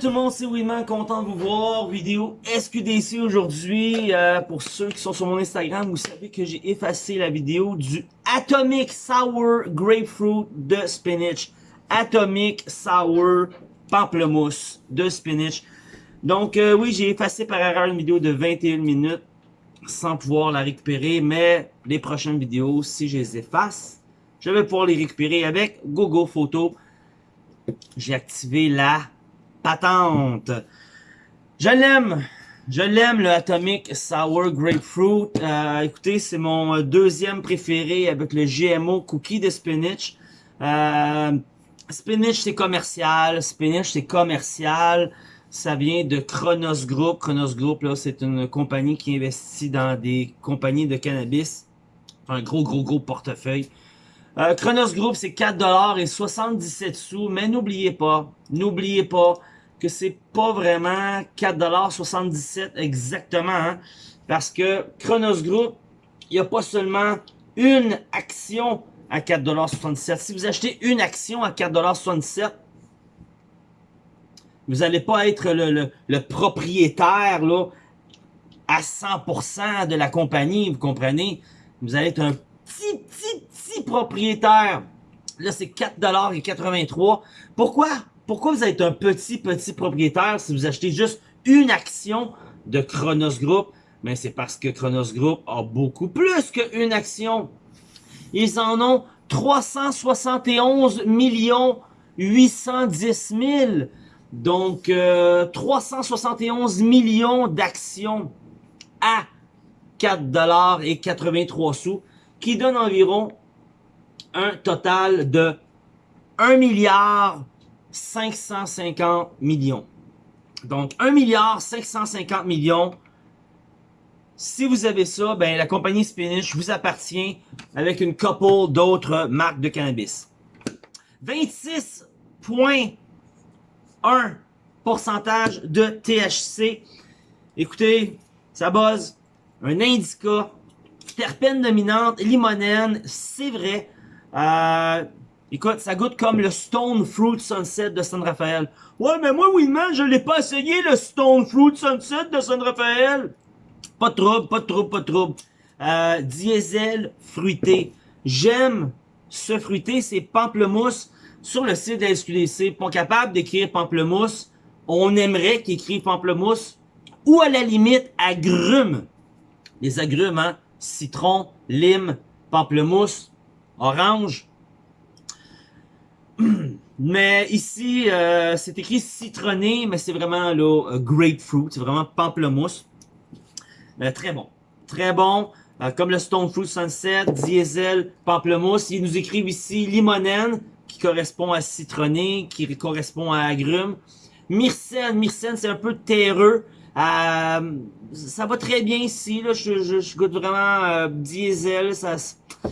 Tout le monde, c'est Winman, content de vous voir. Vidéo SQDC aujourd'hui. Euh, pour ceux qui sont sur mon Instagram, vous savez que j'ai effacé la vidéo du Atomic Sour Grapefruit de Spinach. Atomic Sour Pamplemousse de Spinach. Donc euh, oui, j'ai effacé par erreur une vidéo de 21 minutes sans pouvoir la récupérer. Mais les prochaines vidéos, si je les efface, je vais pouvoir les récupérer avec Google Photo. J'ai activé la patente. Je l'aime. Je l'aime, le Atomic Sour Grapefruit. Euh, écoutez, c'est mon deuxième préféré avec le GMO Cookie de Spinach. Euh, spinach, c'est commercial. Spinach, c'est commercial. Ça vient de Chronos Group. Chronos Group, là, c'est une compagnie qui investit dans des compagnies de cannabis. Un gros, gros, gros portefeuille. Euh, Chronos Group, c'est 4$ et 77 sous. Mais n'oubliez pas, n'oubliez pas que c'est pas vraiment 4,77$ exactement. Hein, parce que Chronos Group, il n'y a pas seulement une action à 4,77$. Si vous achetez une action à 4,77$, vous n'allez pas être le, propriétaire là, à 100% de la compagnie, vous comprenez? Vous allez être un petit, petit, petit propriétaire. Là, c'est 4,83$. Pourquoi? Pourquoi vous êtes un petit, petit propriétaire si vous achetez juste une action de Chronos Group? Mais c'est parce que Chronos Group a beaucoup plus qu'une action. Ils en ont 371 millions 810 000. Donc, 371 euh, millions d'actions à 4 dollars et 83 sous, qui donne environ un total de 1 milliard 550 millions. Donc, 1 milliard 550 millions. Si vous avez ça, ben la compagnie Spinach vous appartient avec une couple d'autres marques de cannabis. 26,1 pourcentage de THC. Écoutez, ça buzz. Un indica, terpène dominante, limonène, c'est vrai. Euh, Écoute, ça goûte comme le Stone Fruit Sunset de San Rafael. Ouais, mais moi, Winman, je l'ai pas essayé, le Stone Fruit Sunset de San Rafael. Pas de trouble, pas de trouble, pas de trouble. Euh, diesel fruité. J'aime ce fruité, c'est pamplemousse. Sur le site de la SQDC, pas capable d'écrire pamplemousse. On aimerait qu'il écrive pamplemousse. Ou à la limite, agrumes. Les agrumes, hein. Citron, lime, pamplemousse, orange, mais ici, euh, c'est écrit citronné, mais c'est vraiment là, euh, grapefruit, c'est vraiment pamplemousse. Euh, très bon. Très bon. comme le Stone Fruit Sunset, diesel, pamplemousse. Ils nous écrivent ici limonène, qui correspond à citronné, qui correspond à agrumes. Myrcène, myrcène, c'est un peu terreux. Ça va très bien ici, là. Je, je, goûte vraiment diesel. Ça,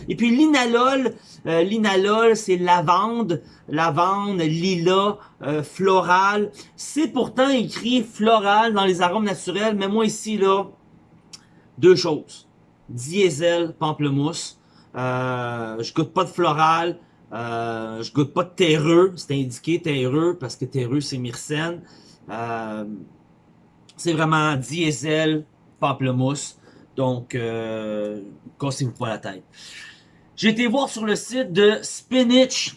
et puis l'inalol, euh, l'inalol, c'est lavande, lavande, lilas, euh, floral. C'est pourtant écrit floral dans les arômes naturels, mais moi ici, là, deux choses. Diesel, pamplemousse. Euh, je goûte pas de floral. Euh, je goûte pas de terreux. C'est indiqué terreux parce que terreux, c'est myrcène. C'est vraiment diesel, pamplemousse. Donc, euh, cassez-vous pas la tête. J'ai été voir sur le site de Spinach.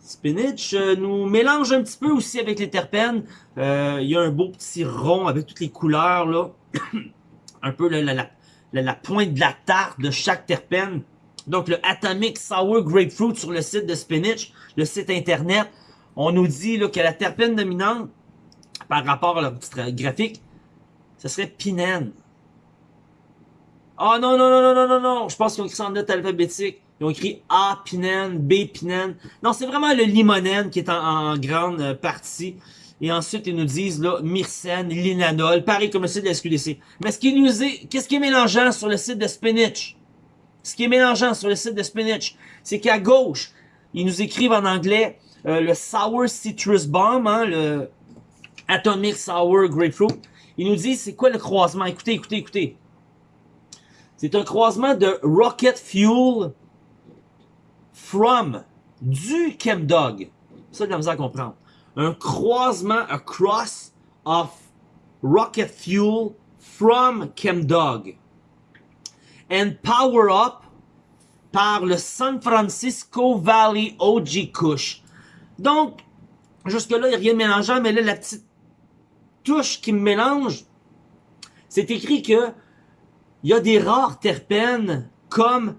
Spinach euh, nous mélange un petit peu aussi avec les terpènes. Euh, il y a un beau petit rond avec toutes les couleurs, là. un peu la, pointe de la tarte de chaque terpène. Donc, le Atomic Sour Grapefruit sur le site de Spinach, le site internet. On nous dit là, que la terpène dominante, rapport à leur graphique, ce serait pinène. Ah non, non, non, non, non, non, non. Je pense qu'ils ont écrit ça en note alphabétique. Ils ont écrit A pinène, B pinène. Non, c'est vraiment le limonène qui est en, grande euh, partie. Et ensuite, ils nous disent là, myrcène, linanol, pareil comme le site de la SQDC. Mais ce qui nous est, qu'est-ce qui est mélangeant sur le site de Spinach? Ce qui est mélangeant sur le site de Spinach, c'est qu'à gauche, ils nous écrivent en anglais euh, le Sour Citrus Bomb, hein, le Atomic Sour Grapefruit. Ils nous disent c'est quoi le croisement? Écoutez, écoutez, écoutez. C'est un croisement de Rocket Fuel from du Chemdog. Ça, de la misère à comprendre. un croisement, a cross of rocket fuel from Chemdog and power up par le San Francisco Valley OG Kush. Donc, jusque-là, il n'y a rien de mélangeant, mais là, la petite touche qui me mélange, c'est écrit que il y a des rares terpènes comme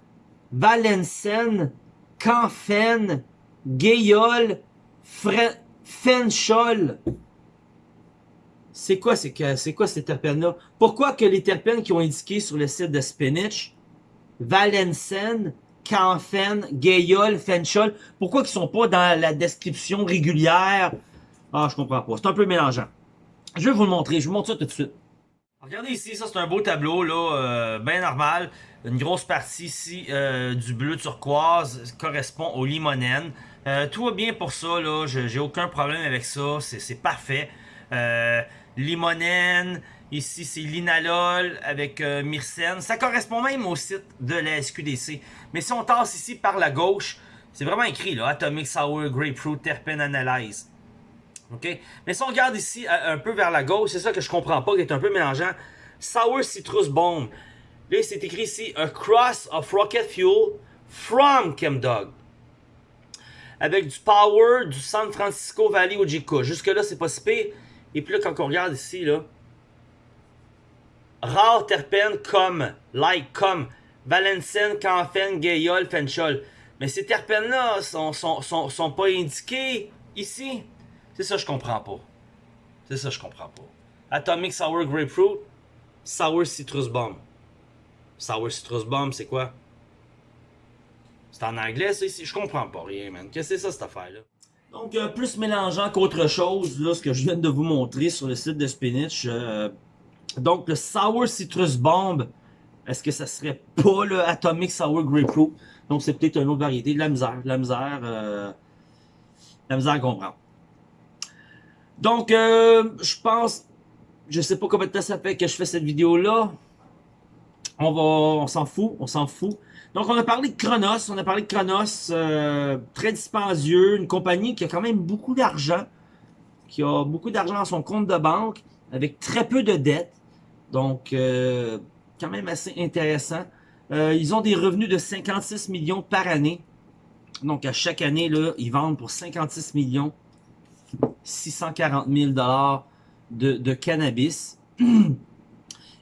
Valencène, Canfen, Gayol, Fenchol. C'est quoi, c'est quoi ces terpènes-là? Pourquoi que les terpènes qui ont indiqué sur le site de Spinach, Valencène, Canfen, Gayol, Fenchol, pourquoi ils sont pas dans la description régulière? Ah, je comprends pas. C'est un peu mélangeant. Je vais vous le montrer. Je vous montre ça tout de suite. Regardez ici, ça c'est un beau tableau, là, euh, bien normal. Une grosse partie ici euh, du bleu turquoise correspond au limonène. Euh, tout va bien pour ça, là. J'ai aucun problème avec ça. C'est parfait. limonène, ici c'est linalol avec myrcène. Ça correspond même au site de la SQDC. Mais si on tasse ici par la gauche, c'est vraiment écrit, là. Atomic Sour Grapefruit Terpene Analyze. Mais si on regarde ici un peu vers la gauche, c'est ça que je comprends pas, qui est un peu mélangeant. Sour Citrus Bomb. Là, c'est écrit ici A Cross of Rocket Fuel from Chemdog. Avec du power du San Francisco Valley Ojika. Jusque-là, c'est pas si pire. Et puis là, quand on regarde ici, là, rare terpènes comme, like, comme Valencène, Canfen, Gayol, Fenchol. Mais ces terpènes-là sont, sont, sont, sont pas indiqués ici. C'est ça je comprends pas. C'est ça je comprends pas. Atomic Sour Grapefruit, Sour Citrus Bomb. Sour Citrus Bomb, c'est quoi? C'est en anglais, ça, ici? Je comprends pas rien, man. Qu'est-ce que c'est ça, cette affaire-là? Donc, euh, plus mélangeant qu'autre chose, là, ce que je viens de vous montrer sur le site de Spinach. Euh, donc, le Sour Citrus Bomb, est-ce que ça serait pas le Atomic Sour Grapefruit? Donc, c'est peut-être une autre variété. De la misère, la misère, euh, la misère à comprendre. Donc, euh, je pense, je sais pas combien de temps ça fait que je fais cette vidéo-là. On va, on s'en fout, on s'en fout. Donc, on a parlé de Chronos, on a parlé de Chronos, euh, très dispendieux, une compagnie qui a quand même beaucoup d'argent, qui a beaucoup d'argent dans son compte de banque, avec très peu de dettes. Donc, euh, quand même assez intéressant. Euh, ils ont des revenus de 56 millions par année. Donc, à chaque année, ils vendent pour 56 millions 640 000 de, de cannabis.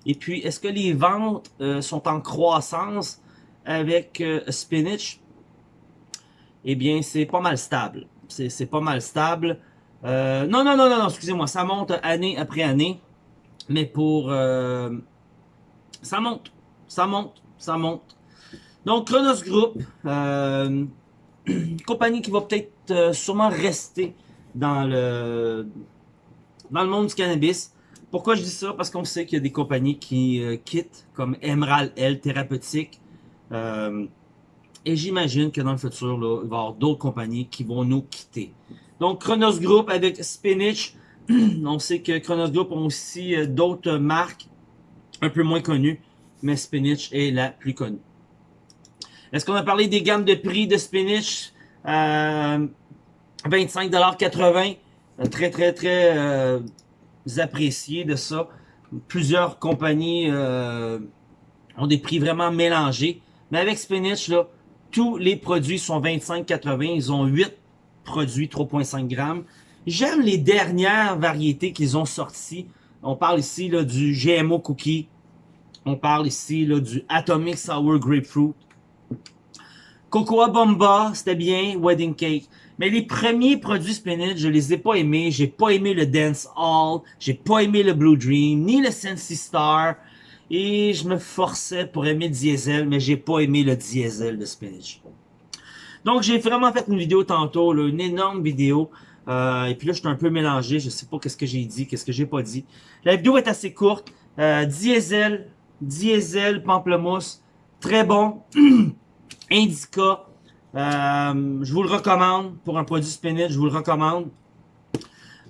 Et puis, est-ce que les ventes euh, sont en croissance avec euh, Spinach? Eh bien, c'est pas mal stable. C'est pas mal stable. Euh, non, non, non, non, non excusez-moi. Ça monte année après année. Mais pour... ça monte. Ça monte. Ça monte. Donc, Chronos Group, compagnie qui va peut-être sûrement rester dans le, dans le monde du cannabis. Pourquoi je dis ça? Parce qu'on sait qu'il y a des compagnies qui euh, quittent, comme Emerald L Thérapeutique. Euh, et j'imagine que dans le futur, là, il va y avoir d'autres compagnies qui vont nous quitter. Donc, Chronos Group avec Spinach. on sait que Chronos Group ont aussi euh, d'autres marques un peu moins connues, mais Spinach est la plus connue. Est-ce qu'on a parlé des gammes de prix de Spinach? Euh, 25,80$. Très, très, très euh, apprécié de ça. Plusieurs compagnies euh, ont des prix vraiment mélangés. Mais avec Spinach, là, tous les produits sont 25,80$. Ils ont 8 produits 3,5 grammes. J'aime les dernières variétés qu'ils ont sorties. On parle ici là, du GMO Cookie. On parle ici là, du Atomic Sour Grapefruit. Cocoa Bomba, c'était bien. Wedding Cake. Mais les premiers produits Spinach, je les ai pas aimés. J'ai pas aimé le Dance Hall. J'ai pas aimé le Blue Dream, ni le Sensi Star. Et je me forçais pour aimer diesel, mais j'ai pas aimé le diesel de Spinach. Donc j'ai vraiment fait une vidéo tantôt, là, une énorme vidéo. Euh, et puis là, je suis un peu mélangé. Je sais pas qu'est-ce que j'ai dit, qu'est-ce que j'ai pas dit. La vidéo est assez courte. Euh, diesel, diesel, pamplemousse, très bon. Indica, euh, je vous le recommande pour un produit spinach, je vous le recommande.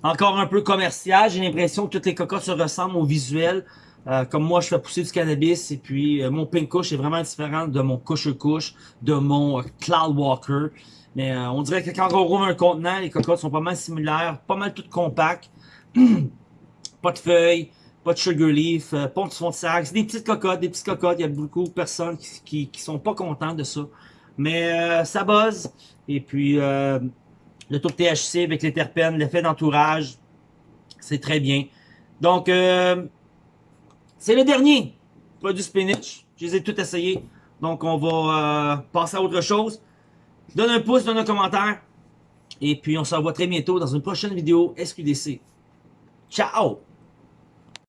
Encore un peu commercial, j'ai l'impression que toutes les cocottes se ressemblent au visuel. Euh, comme moi, je fais pousser du cannabis et puis euh, mon pink kush est vraiment différent de mon couche couche, de mon Cloud Walker. Mais euh, on dirait que quand on rouvre un contenant, les cocottes sont pas mal similaires, pas mal toutes compactes. pas de feuilles, pas de sugar leaf, euh, pas de fond de sac. C'est des petites cocottes, des petites cocottes. Il y a beaucoup de personnes qui, qui, sont pas contents de ça. Mais euh, ça buzz. Et puis, euh, le taux de THC avec les terpènes, l'effet d'entourage, c'est très bien. Donc, euh, c'est le dernier produit spinach. Je les ai tous essayés. Donc, on va passer à autre chose. Donne un pouce, donne un commentaire. Et puis, on se revoit très bientôt dans une prochaine vidéo SQDC. Ciao!